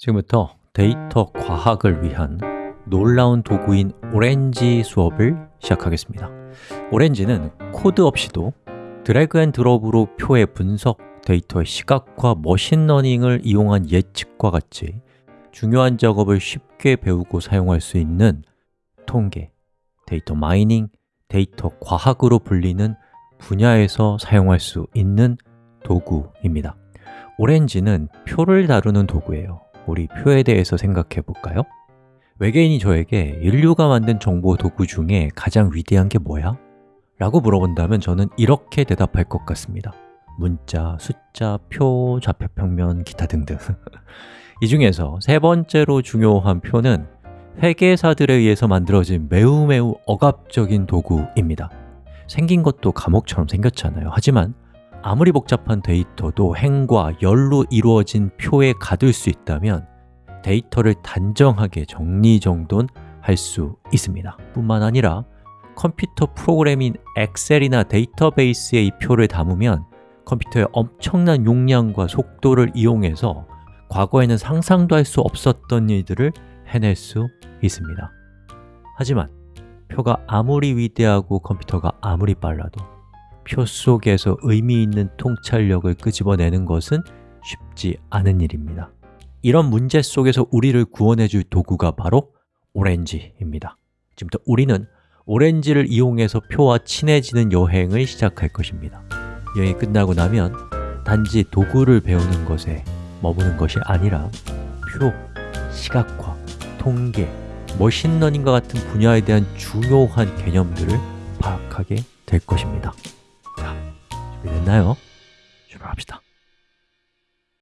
지금부터 데이터 과학을 위한 놀라운 도구인 오렌지 수업을 시작하겠습니다. 오렌지는 코드 없이도 drag and drop으로 표의 분석, 데이터의 시각화, machine learning을 이용한 예측과 같이 중요한 작업을 쉽게 배우고 사용할 수 있는 통계, data mining, 데이터 과학으로 불리는 분야에서 사용할 수 있는 도구입니다. 오렌지는 표를 다루는 도구예요 우리 표에 대해서 생각해 볼까요? 외계인이 저에게 인류가 만든 정보 도구 중에 가장 위대한 게 뭐야? 라고 물어본다면 저는 이렇게 대답할 것 같습니다 문자, 숫자, 표, 좌표평면, 기타 등등 이 중에서 세 번째로 중요한 표는 회계사들에 의해서 만들어진 매우 매우 억압적인 도구입니다 생긴 것도 감옥처럼 생겼잖아요 하지만 아무리 복잡한 데이터도 행과 열로 이루어진 표에 가둘 수 있다면 데이터를 단정하게 정리정돈 할 수 있습니다. 뿐만 아니라 컴퓨터 프로그램인 엑셀이나 데이터베이스에 이 표를 담으면 컴퓨터의 엄청난 용량과 속도를 이용해서 과거에는 상상도 할 수 없었던 일들을 해낼 수 있습니다. 하지만 표가 아무리 위대하고 컴퓨터가 아무리 빨라도 표 속에서 의미 있는 통찰력을 끄집어내는 것은 쉽지 않은 일입니다. 이런 문제 속에서 우리를 구원해 줄 도구가 바로 오렌지입니다. 지금부터 우리는 오렌지를 이용해서 표와 친해지는 여행을 시작할 것입니다. 여행이 끝나고 나면 단지 도구를 배우는 것에 머무는 것이 아니라 표, 시각화, 통계, 머신러닝과 같은 분야에 대한 중요한 개념들을 파악하게 될 것입니다. 자, 준비됐나요? 출발합시다